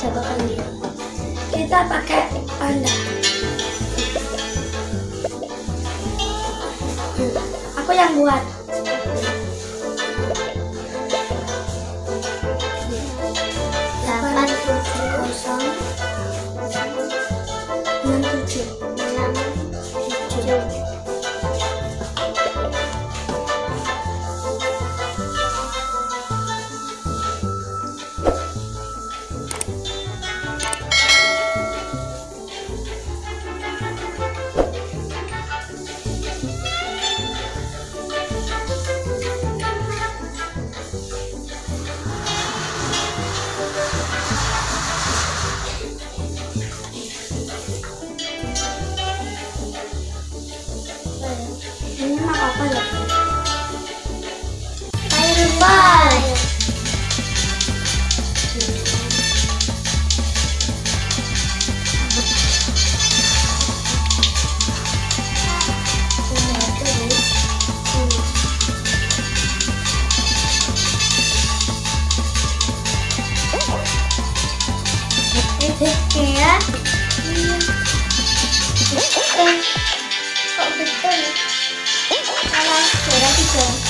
jatuhkan dia. Kita pakai panda. Aku yang buat. Delapan kosong. 对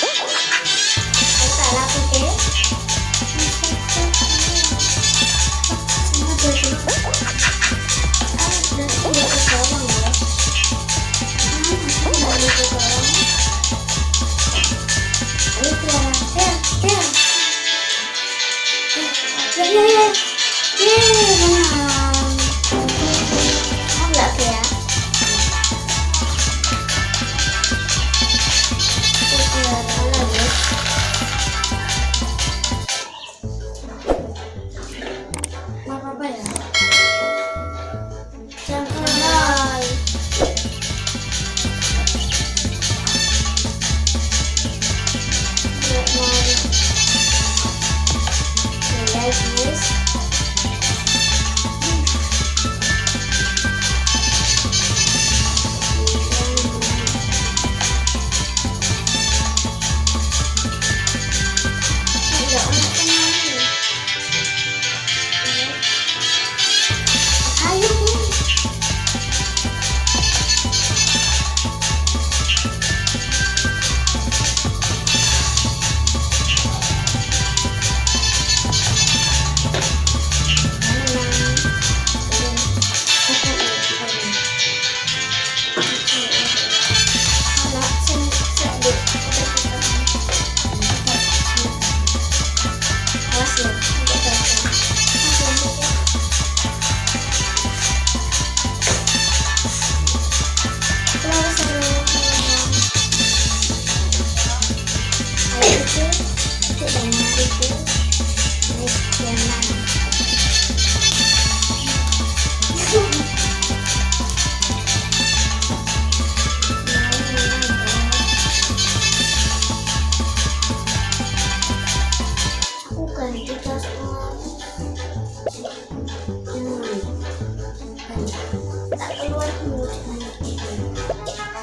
Oh, Yes.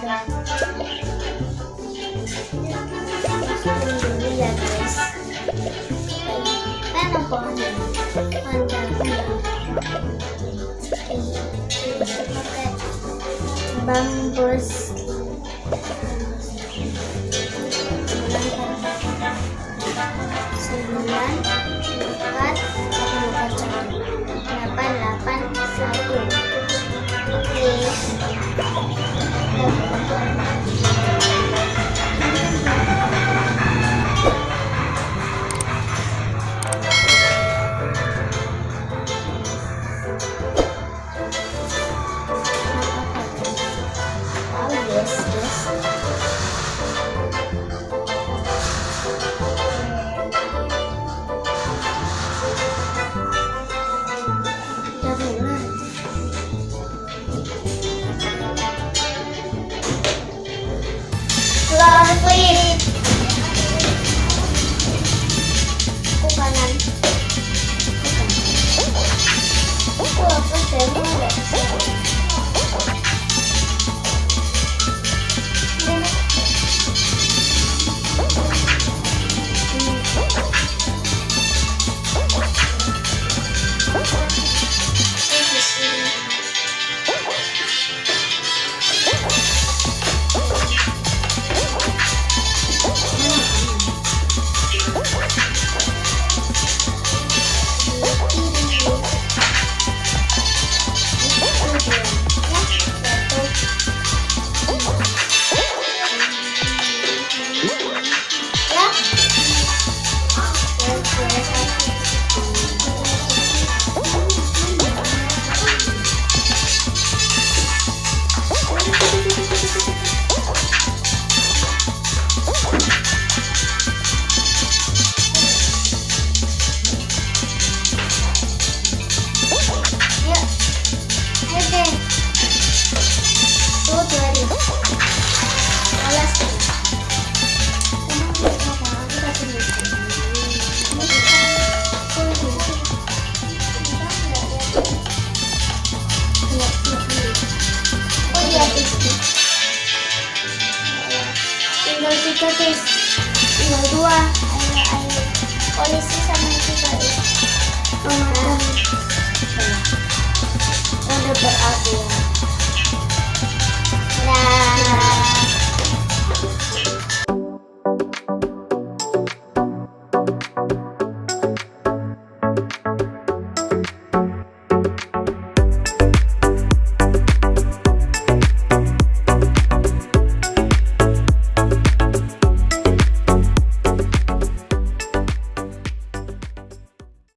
ya guys Ayan Bambus. polisi sama itu tadi memakan udah berakhir.